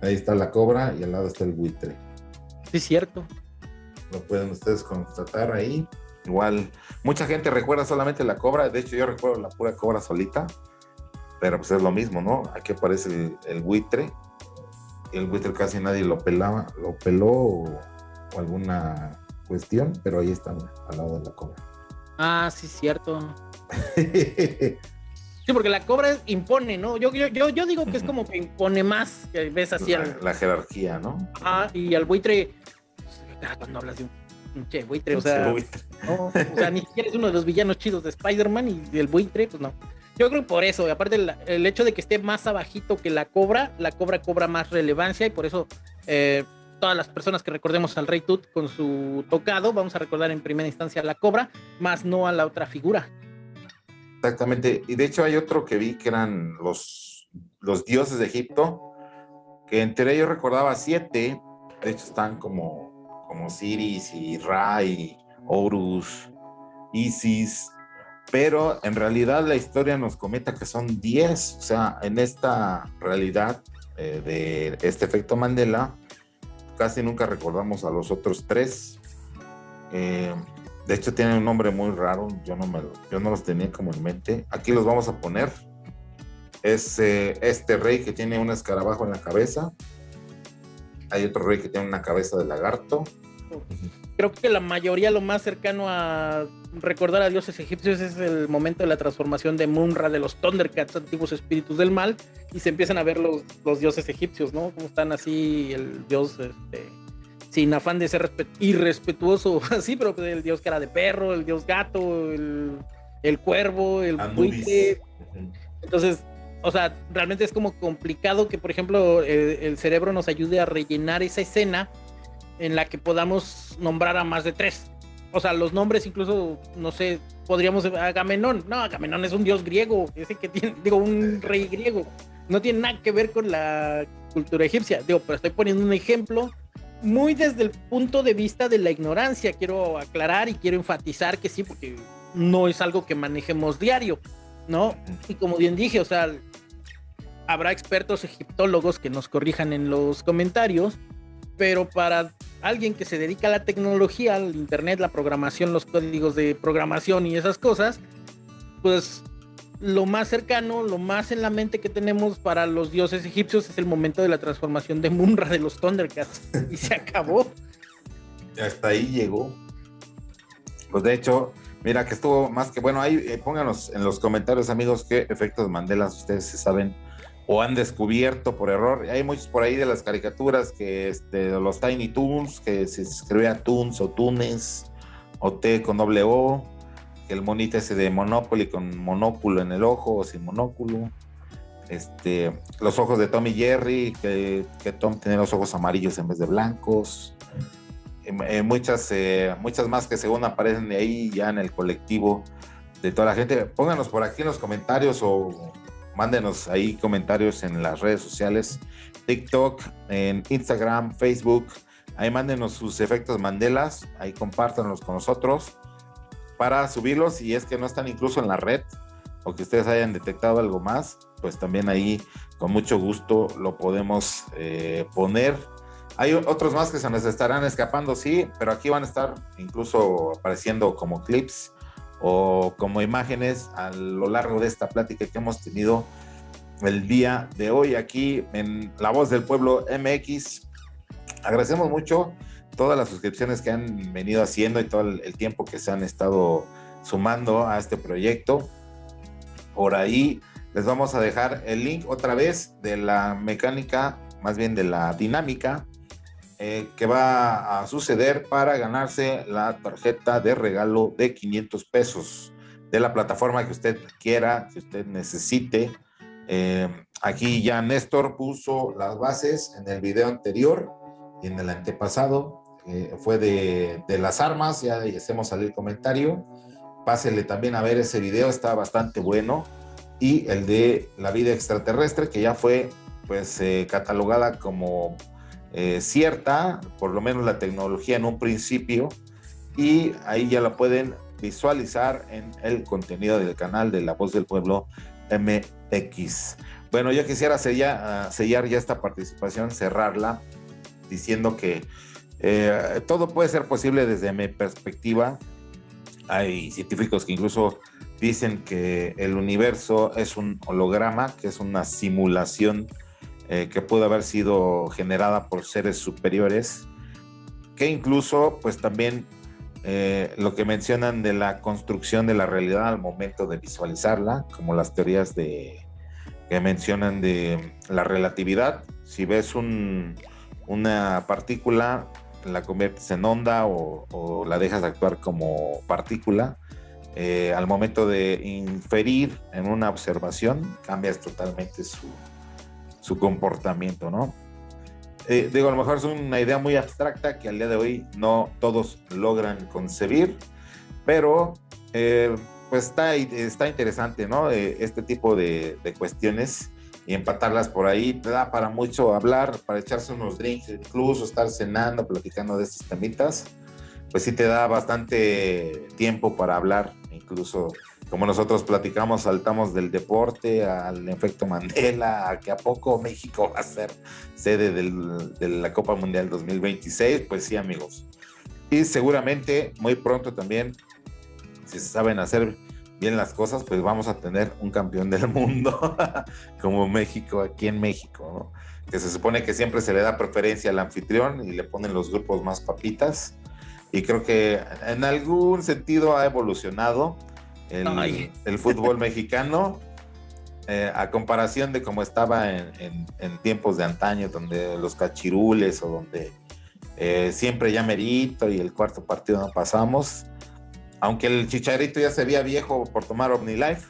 Ahí está la cobra y al lado está el buitre. Sí, cierto. Lo pueden ustedes constatar ahí. Igual, mucha gente recuerda solamente la cobra. De hecho, yo recuerdo la pura cobra solita. Pero pues es lo mismo, ¿no? Aquí aparece el, el buitre el buitre casi nadie lo pelaba, lo peló o, alguna cuestión, pero ahí está al lado de la cobra. Ah, sí, cierto. [LAUGHS] sí, porque la cobra impone, ¿no? Yo, yo, yo, digo que es como que impone más, que ves así la, la jerarquía, ¿no? Ah, y al buitre, pues, cuando hablas de un che, buitre, o sea, o sea, ni siquiera es uno de los villanos chidos de Spider-Man y el buitre, pues no. Yo creo por eso, aparte el, hecho de que esté más abajito que la cobra, la cobra cobra más relevancia y por eso eh, todas las personas que recordemos al Rey Tut con su tocado, vamos a recordar en primera instancia a la cobra, más no a la otra figura. Exactamente. Y de hecho hay otro que vi que eran los, los dioses de Egipto, que entre ellos recordaba siete, de hecho están como, como Siris y Ra y Horus, Isis, pero en realidad la historia nos comenta que son diez, o sea, en esta realidad eh, de este efecto Mandela, casi nunca recordamos a los otros tres. Eh, de hecho, tienen un nombre muy raro, yo no, me, yo no los tenía como en mente. Aquí los vamos a poner. Es eh, este rey que tiene un escarabajo en la cabeza. Hay otro rey que tiene una cabeza de lagarto. Creo que la mayoría, lo más cercano a recordar a dioses egipcios es el momento de la transformación de Munra, de los Thundercats, antiguos espíritus del mal, y se empiezan a ver los, los dioses egipcios, ¿no? Como están así, el dios este, sin afán de ser irrespetuoso, [LAUGHS] así, pero pues, el dios era de perro, el dios gato, el, cuervo, el buitre. Entonces, o sea, realmente es como complicado que, por ejemplo, el, cerebro nos ayude a rellenar esa escena en la que podamos nombrar a más de tres. O sea, los nombres incluso, no sé, podríamos Agamenón. No, Agamenón es un dios griego, ese que tiene, digo, un rey griego. No tiene nada que ver con la cultura egipcia. Digo, pero estoy poniendo un ejemplo muy desde el punto de vista de la ignorancia. Quiero aclarar y quiero enfatizar que sí, porque no es algo que manejemos diario, ¿no? Y como bien dije, o sea, habrá expertos egiptólogos que nos corrijan en los comentarios, pero para alguien que se dedica a la tecnología, al internet, la programación, los códigos de programación y esas cosas, pues lo más cercano, lo más en la mente que tenemos para los dioses egipcios es el momento de la transformación de Munra de los Thundercats. [LAUGHS] Y se acabó. Hasta ahí llegó. Pues de hecho, mira que estuvo más que bueno. Ahí eh, pónganos en los comentarios, amigos, qué efectos Mandela ustedes se saben o han descubierto por error. Hay muchos por ahí de las caricaturas que este, los Tiny Toons, que se escribía Toons o Tunes, o T con doble O el monito ese de Monopoly con monóculo en el ojo o sin monóculo. Este, los ojos de Tom y Jerry, que, Tom tiene los ojos amarillos en vez de blancos. Eh, eh, muchas, eh, muchas más que según aparecen de ahí ya en el colectivo de toda la gente. Pónganos por aquí en los comentarios o mándenos ahí comentarios en las redes sociales, TikTok, en Instagram, Facebook. Ahí mándenos sus efectos Mandelas, ahí compártanlos con nosotros para subirlos si es que no están incluso en la red o que ustedes hayan detectado algo más, pues también ahí con mucho gusto lo podemos eh, poner. Hay otros más que se nos estarán escapando, sí, pero aquí van a estar incluso apareciendo como clips o como imágenes a lo largo de esta plática que hemos tenido el día de hoy aquí en La Voz del Pueblo MX. Agradecemos mucho todas las suscripciones que han venido haciendo y todo el, tiempo que se han estado sumando a este proyecto. Por ahí les vamos a dejar el link otra vez de la mecánica, más bien de la dinámica eh, que va a suceder para ganarse la tarjeta de regalo de 500 pesos de la plataforma que usted quiera, que usted necesite. Eh, aquí ya Néstor puso las bases en el video anterior y en el antepasado fue de, las armas, ya hacemos salir comentario. Pásele también a ver ese video, está bastante bueno. Y el de la vida extraterrestre, que ya fue pues eh, catalogada como eh, cierta, por lo menos la tecnología en un principio. Y ahí ya la pueden visualizar en el contenido del canal de La Voz del Pueblo MX. Bueno, yo quisiera sellar, ah, sellar ya esta participación, cerrarla, diciendo que eh, todo puede ser posible desde mi perspectiva. Hay científicos que incluso dicen que el universo es un holograma, que es una simulación eh, que pudo haber sido generada por seres superiores, que incluso pues también eh, lo que mencionan de la construcción de la realidad al momento de visualizarla, como las teorías de, que mencionan de la relatividad. Si ves una partícula, la conviertes en onda o, la dejas actuar como partícula, eh, al momento de inferir en una observación, cambias totalmente su, su comportamiento, ¿no? Eh, digo, a lo mejor es una idea muy abstracta que al día de hoy no todos logran concebir, pero eh, pues está, está interesante, ¿no? Este tipo de, cuestiones y empatarlas por ahí te da para mucho hablar, para echarse unos drinks, incluso estar cenando, platicando de estas temitas, pues sí te da bastante tiempo para hablar, incluso como nosotros platicamos, saltamos del deporte al efecto Mandela, a que a poco México va a ser sede del, de la Copa Mundial 2026, pues sí amigos. Y seguramente muy pronto también, si se saben hacer bien las cosas, pues vamos a tener un campeón del mundo [LAUGHS] como México, aquí en México, ¿no? que se supone que siempre se le da preferencia al anfitrión y le ponen los grupos más papitas. Y creo que en algún sentido ha evolucionado el, el fútbol [LAUGHS] mexicano eh, a comparación de cómo estaba en, en, tiempos de antaño, donde los cachirules o donde eh, siempre ya merito y el cuarto partido no pasamos aunque el chicharito ya se veía viejo por tomar OmniLife,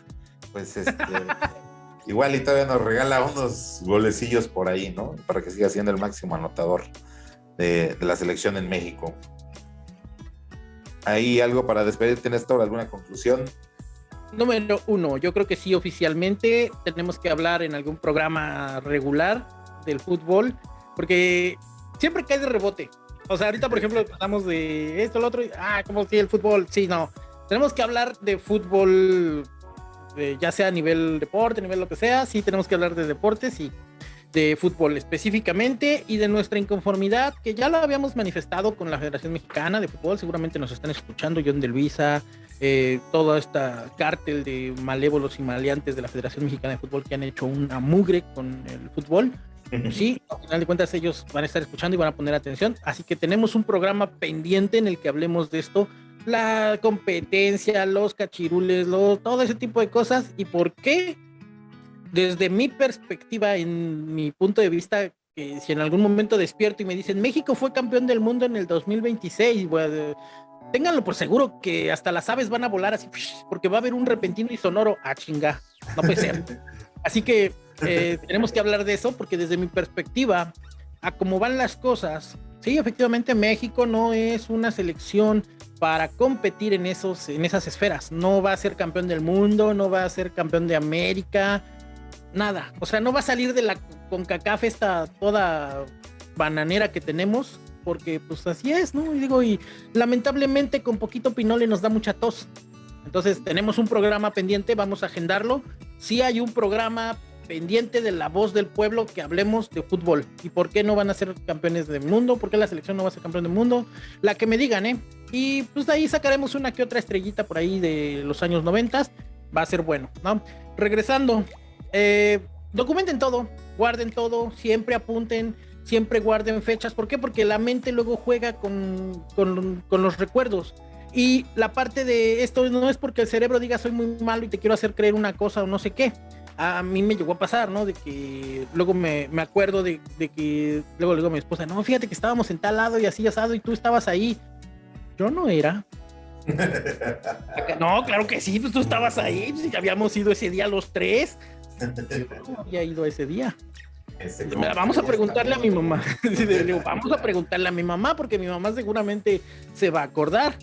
pues este, [LAUGHS] igual y todavía nos regala unos golecillos por ahí, ¿no? Para que siga siendo el máximo anotador de, la selección en México. ¿Hay algo para despedirte, Néstor? ¿Alguna conclusión? Número uno, yo creo que sí, oficialmente tenemos que hablar en algún programa regular del fútbol, porque siempre cae de rebote. O sea, ahorita, por ejemplo, hablamos de esto, lo otro, ah, como si el fútbol, sí, no. Tenemos que hablar de fútbol, ya sea a nivel deporte, a nivel lo que sea, sí tenemos que hablar de deportes y de fútbol específicamente y de nuestra inconformidad, que ya lo habíamos manifestado con la Federación Mexicana de Fútbol, seguramente nos están escuchando, John de Luisa, eh, toda esta cártel de malévolos y maleantes de la Federación Mexicana de Fútbol que han hecho una mugre con el fútbol. [LAUGHS] Sí, al final de cuentas ellos van a estar escuchando y van a poner atención. Así que tenemos un programa pendiente en el que hablemos de esto, la competencia, los cachirules, todo ese tipo de cosas y por qué, desde mi perspectiva, en mi punto de vista, que si en algún momento despierto y me dicen México fue campeón del mundo en el 2026, bueno, ténganlo por seguro que hasta las aves van a volar así, porque va a haber un repentino y sonoro. a ah, chinga, no puede ser. [LAUGHS] Así que eh, [LAUGHS] tenemos que hablar de eso porque desde mi perspectiva, a cómo van las cosas, sí, efectivamente México no es una selección para competir en, esos, en esas esferas. No va a ser campeón del mundo, no va a ser campeón de América, nada. O sea, no va a salir de la CONCACAF esta toda bananera que tenemos, porque pues así es, ¿no? Y digo, y lamentablemente con poquito pinole nos da mucha tos. Entonces tenemos un programa pendiente, vamos a agendarlo. Sí hay un programa pendiente de la voz del pueblo que hablemos de fútbol. ¿Y por qué no van a ser campeones del mundo? ¿Por qué la selección no va a ser campeón del mundo? La que me digan, ¿eh? Y pues de ahí sacaremos una que otra estrellita por ahí de los años 90. Va a ser bueno, ¿no? Regresando, eh, documenten todo, guarden todo, siempre apunten, siempre guarden fechas. ¿Por qué? Porque la mente luego juega con, con, con los recuerdos. Y la parte de esto no es porque el cerebro diga soy muy malo y te quiero hacer creer una cosa o no sé qué a, mí me llegó a pasar, ¿no? De que luego me, me acuerdo de, de, que luego le digo a mi esposa, no, fíjate que estábamos en tal lado y así asado y tú estabas ahí. Yo no era. [LAUGHS] no, claro que sí, pues tú estabas ahí, pues, habíamos ido ese día los tres. no había ido ese día. vamos a preguntarle a mi mamá. [LAUGHS] vamos a preguntarle a mi mamá porque mi mamá seguramente se va a acordar.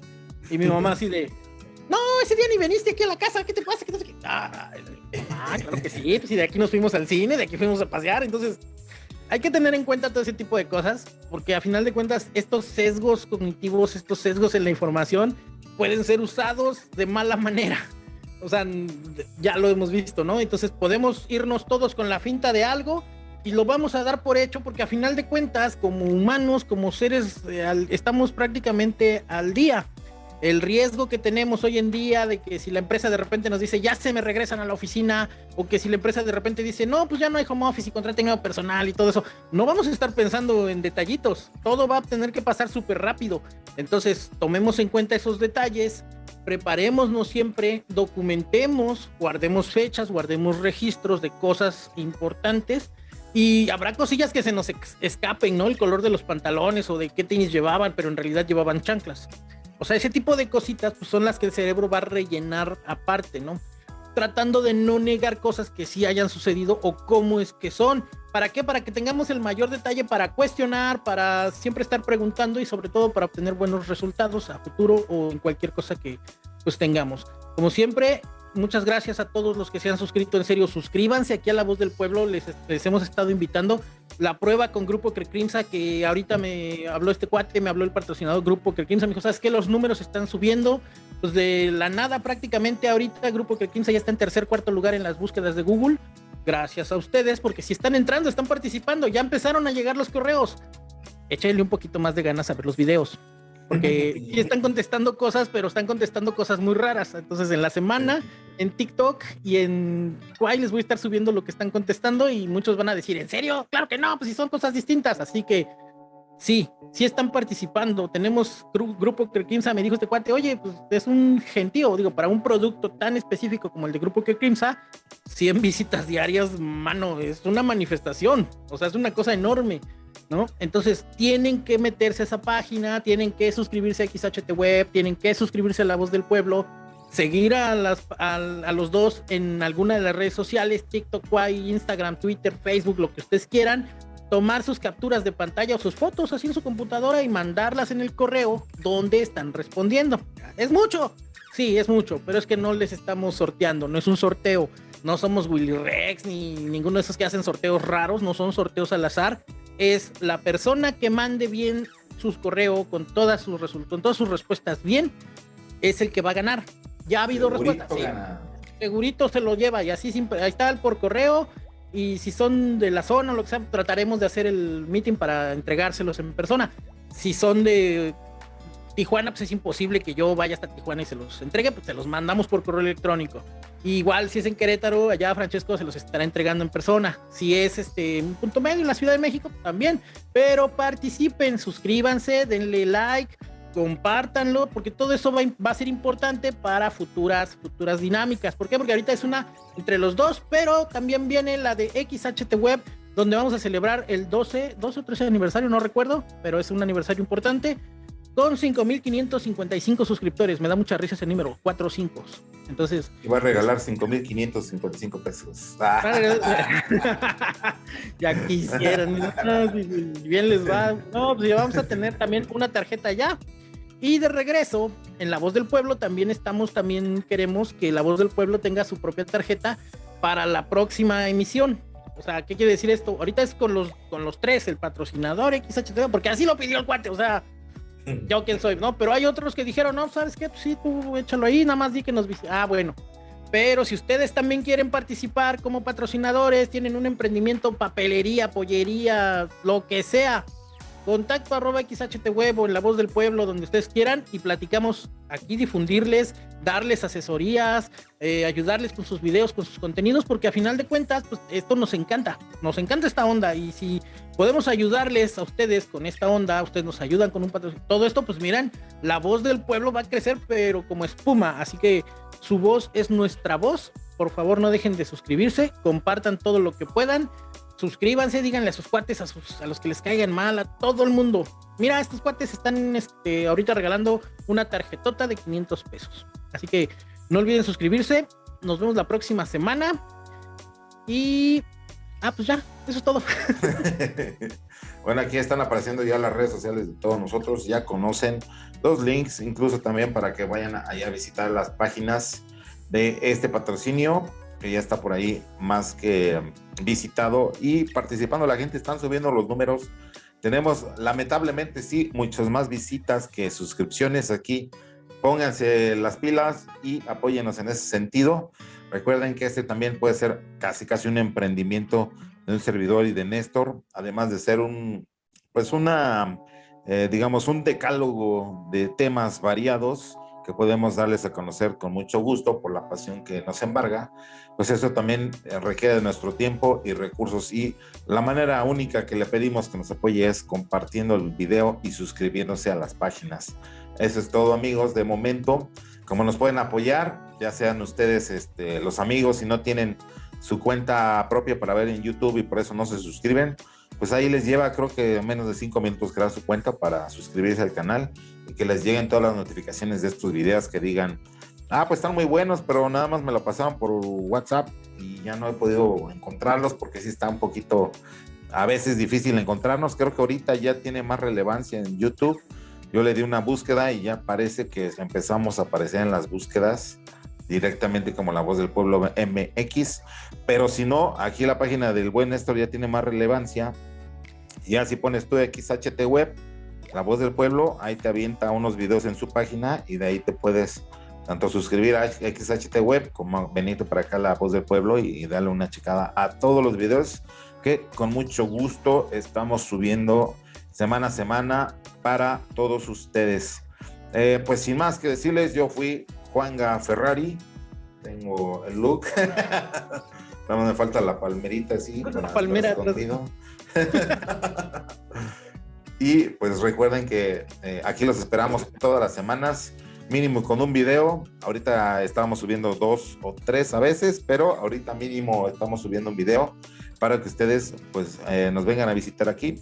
Y mi mamá así de, no, ese día ni veniste aquí a la casa, ¿qué te pasa? ¿Qué te... Ah, ah, claro que sí, pues y de aquí nos fuimos al cine, de aquí fuimos a pasear, entonces hay que tener en cuenta todo ese tipo de cosas, porque a final de cuentas estos sesgos cognitivos, estos sesgos en la información pueden ser usados de mala manera. O sea, ya lo hemos visto, ¿no? Entonces podemos irnos todos con la finta de algo y lo vamos a dar por hecho porque a final de cuentas, como humanos, como seres, eh, estamos prácticamente al día el riesgo que tenemos hoy en día de que si la empresa de repente nos dice ya se me regresan a la oficina o que si la empresa de repente dice no, pues ya no hay home office y contraten nuevo personal y todo eso, no vamos a estar pensando en detallitos, todo va a tener que pasar súper rápido. Entonces, tomemos en cuenta esos detalles, preparémonos siempre, documentemos, guardemos fechas, guardemos registros de cosas importantes. Y habrá cosillas que se nos escapen, ¿no? El color de los pantalones o de qué tenis llevaban, pero en realidad llevaban chanclas. O sea, ese tipo de cositas pues, son las que el cerebro va a rellenar aparte, ¿no? Tratando de no negar cosas que sí hayan sucedido o cómo es que son. ¿Para qué? Para que tengamos el mayor detalle para cuestionar, para siempre estar preguntando y sobre todo para obtener buenos resultados a futuro o en cualquier cosa que pues tengamos. Como siempre, muchas gracias a todos los que se han suscrito. En serio, suscríbanse aquí a La Voz del Pueblo. Les, hemos estado invitando. La prueba con Grupo Crecrimsa, que ahorita me habló este cuate, me habló el patrocinador Grupo Crecrimsa. Me dijo, ¿sabes qué? Los números están subiendo. Pues de la nada prácticamente ahorita Grupo Crecrimsa ya está en tercer, cuarto lugar en las búsquedas de Google. Gracias a ustedes, porque si están entrando, están participando, ya empezaron a llegar los correos. Échale un poquito más de ganas a ver los videos porque [LAUGHS] sí están contestando cosas, pero están contestando cosas muy raras. Entonces, en la semana, en TikTok y en Kwai les voy a estar subiendo lo que están contestando y muchos van a decir, ¿en serio? Claro que no, pues si son cosas distintas. Así que sí, sí están participando. Tenemos Grupo Kerkimsa, me dijo este cuate, oye, pues es un gentío, digo, para un producto tan específico como el de Grupo Kerkimsa, 100 [LAUGHS] visitas diarias, mano, es una manifestación, o sea, es una cosa enorme. ¿No? Entonces tienen que meterse a esa página, tienen que suscribirse a XHT Web, tienen que suscribirse a La Voz del Pueblo, seguir a, las, a, los dos en alguna de las redes sociales, TikTok, Instagram, Twitter, Facebook, lo que ustedes quieran, tomar sus capturas de pantalla o sus fotos así en su computadora y mandarlas en el correo donde están respondiendo. ¿Es mucho? Sí, es mucho, pero es que no les estamos sorteando, no es un sorteo. No somos Willy Rex ni ninguno de esos que hacen sorteos raros, no son sorteos al azar es la persona que mande bien sus correos con todas sus con todas sus respuestas bien, es el que va a ganar. Ya ha habido respuestas. Segurito se lo lleva y así siempre, ahí está por correo y si son de la zona o lo que sea, trataremos de hacer el meeting para entregárselos en persona. Si son de Tijuana, pues es imposible que yo vaya hasta Tijuana y se los entregue, pues se los mandamos por correo electrónico. igual si es en Querétaro, allá Francesco se los estará entregando en persona. Si es este un punto medio en la Ciudad de México, también. Pero participen, suscríbanse, denle like, compártanlo, porque todo eso va, va, a ser importante para futuras, futuras dinámicas. ¿Por qué? Porque ahorita es una entre los dos, pero también viene la de XHT Web, donde vamos a celebrar el 12, 12 o 13 aniversario, no recuerdo, pero es un aniversario importante con 5.555 suscriptores. Me da mucha risa ese número, 4 5. Entonces. Y va a regalar 5.555 pesos. [LAUGHS] [LAUGHS] ya quisieran. bien les va. No, pues ya vamos a tener también una tarjeta ya. Y de regreso, en La Voz del Pueblo también estamos, también queremos que La Voz del Pueblo tenga su propia tarjeta para la próxima emisión. O sea, ¿qué quiere decir esto? Ahorita es con los, con los tres, el patrocinador XHT, porque así lo pidió el cuate, o sea, yo quién soy, ¿no? Pero hay otros que dijeron, no, ¿sabes qué? Pues sí, tú échalo ahí, nada más di que nos Ah, bueno. Pero si ustedes también quieren participar como patrocinadores, tienen un emprendimiento, papelería, pollería, lo que sea, contacto arroba XHT Web o en La Voz del Pueblo, donde ustedes quieran, y platicamos aquí, difundirles, darles asesorías, eh, ayudarles con sus videos, con sus contenidos, porque a final de cuentas, pues esto nos encanta, nos encanta esta onda, y si podemos ayudarles a ustedes con esta onda, ustedes nos ayudan con un patrocinio, todo esto, pues miren, la voz del pueblo va a crecer, pero como espuma, así que su voz es nuestra voz, por favor no dejen de suscribirse, compartan todo lo que puedan, suscríbanse, díganle a sus cuates, a, sus, a los que les caigan mal, a todo el mundo. Mira, estos cuates están este, ahorita regalando una tarjetota de 500 pesos. Así que no olviden suscribirse. Nos vemos la próxima semana. Y... Ah, pues ya, eso es todo. [LAUGHS] bueno, aquí están apareciendo ya las redes sociales de todos nosotros. Ya conocen los links, incluso también para que vayan allá a visitar las páginas de este patrocinio que ya está por ahí más que visitado y participando la gente, están subiendo los números. Tenemos lamentablemente sí muchas más visitas que suscripciones aquí. Pónganse las pilas y apóyenos en ese sentido. Recuerden que este también puede ser casi casi un emprendimiento de un servidor y de Néstor, además de ser un pues una eh, digamos un decálogo de temas variados que podemos darles a conocer con mucho gusto por la pasión que nos embarga, pues eso también eh, requiere de nuestro tiempo y recursos y la manera única que le pedimos que nos apoye es compartiendo el video y suscribiéndose a las páginas. Eso es todo amigos, de momento, como nos pueden apoyar, ya sean ustedes este, los amigos, si no tienen su cuenta propia para ver en YouTube y por eso no se suscriben, pues ahí les lleva creo que menos de cinco minutos crear su cuenta para suscribirse al canal y que les lleguen todas las notificaciones de estos videos que digan, ah, pues están muy buenos, pero nada más me lo pasaban por WhatsApp y ya no he podido encontrarlos porque sí está un poquito a veces difícil encontrarnos. Creo que ahorita ya tiene más relevancia en YouTube Yo le di una búsqueda y ya parece que empezamos a aparecer en las búsquedas directamente como la voz del pueblo MX. Pero si no, aquí la página del buen Néstor ya tiene más relevancia. Ya si pones tú XHT Web, la voz del pueblo, ahí te avienta unos videos en su página y de ahí te puedes tanto suscribir a XHT Web como venirte para acá la voz del pueblo y, darle una checada a todos los videos que con mucho gusto estamos subiendo semana a semana para todos ustedes. Eh, pues sin más que decirles, yo fui Juanga Ferrari, tengo el look. [LAUGHS] no me falta la palmerita así. La palmera. [LAUGHS] y pues recuerden que eh, aquí los esperamos todas las semanas mínimo con un video. Ahorita estábamos subiendo dos o tres a veces, pero ahorita mínimo estamos subiendo un video para que ustedes pues eh, nos vengan a visitar aquí.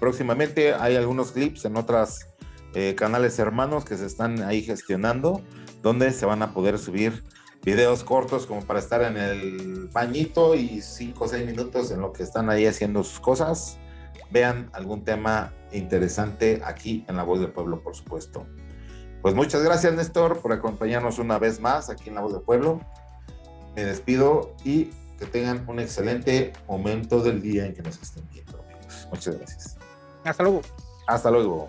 Próximamente hay algunos clips en otros eh, canales hermanos que se están ahí gestionando, donde se van a poder subir videos cortos como para estar en el bañito y cinco o seis minutos en lo que están ahí haciendo sus cosas. Vean algún tema interesante aquí en La Voz del Pueblo, por supuesto. Pues muchas gracias, Néstor, por acompañarnos una vez más aquí en La Voz del Pueblo. Me despido y que tengan un excelente momento del día en que nos estén viendo, amigos. Muchas gracias. Hasta luego. Hasta luego.